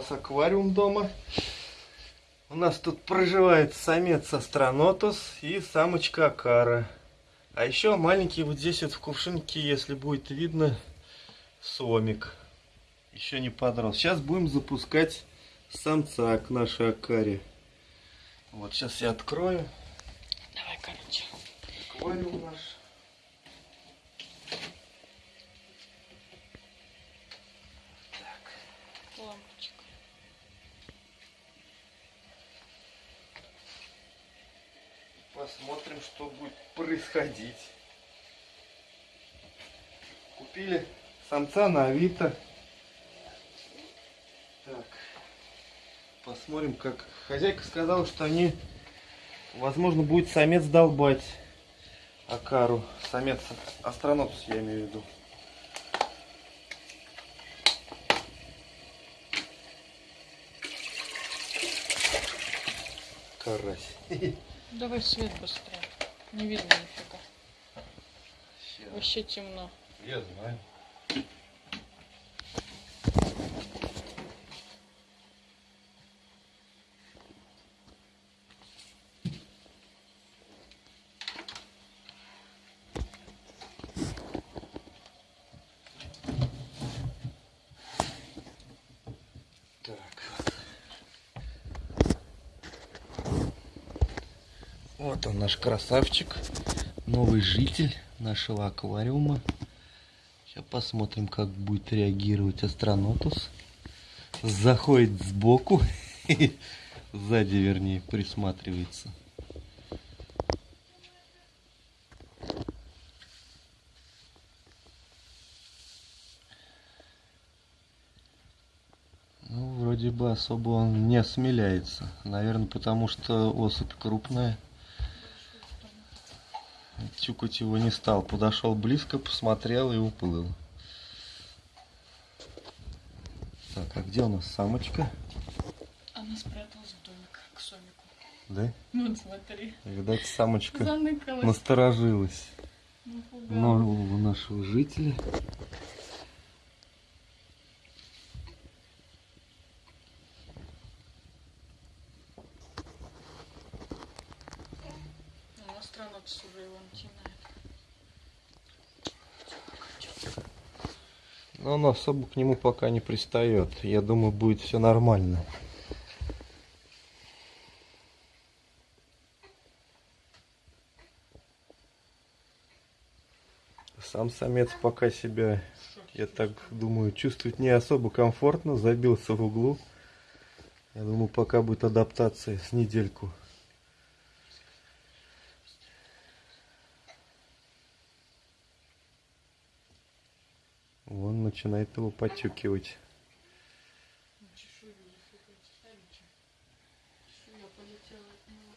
Нас аквариум дома. У нас тут проживает самец астронотус и самочка акара. А еще маленький вот здесь вот в кувшинке, если будет видно, сомик. Еще не подрос. Сейчас будем запускать самца к нашей акаре. Вот сейчас я открою. Давай, короче. Аквариум наш. Лампочка. Посмотрим, что будет происходить. Купили самца на Авито. Так. Посмотрим, как... Хозяйка сказала, что они... Возможно, будет самец долбать Акару. Самец астронавтус, я имею в виду. Карась. Давай свет быстрее. Не видно нифига. Вообще темно. Я знаю. Вот он наш красавчик, новый житель нашего аквариума. Сейчас посмотрим, как будет реагировать астронотус. Заходит сбоку, сзади вернее, присматривается. Ну, вроде бы особо он не осмеляется. Наверное, потому что особь крупная. Тюкать его не стал. Подошел близко, посмотрел и уплыл. Так, а где у нас самочка? Она спряталась в домик к Сомику. Да? Вот смотри. Видать, самочка Заныкалась. насторожилась. Напугалась. Нового нашего жителя. Начинает. Но он особо к нему пока не пристает. Я думаю, будет все нормально. Сам самец пока себя, я так думаю, чувствует не особо комфортно, забился в углу. Я думаю, пока будет адаптация с недельку. Вон начинает его него.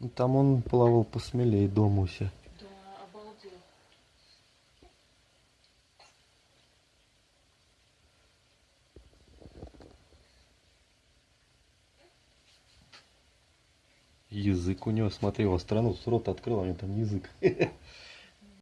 Ну, там он плавал посмелее дома у себя. Да, обалдел. Язык у него, смотри, его страну с рот открыл, а у него там язык.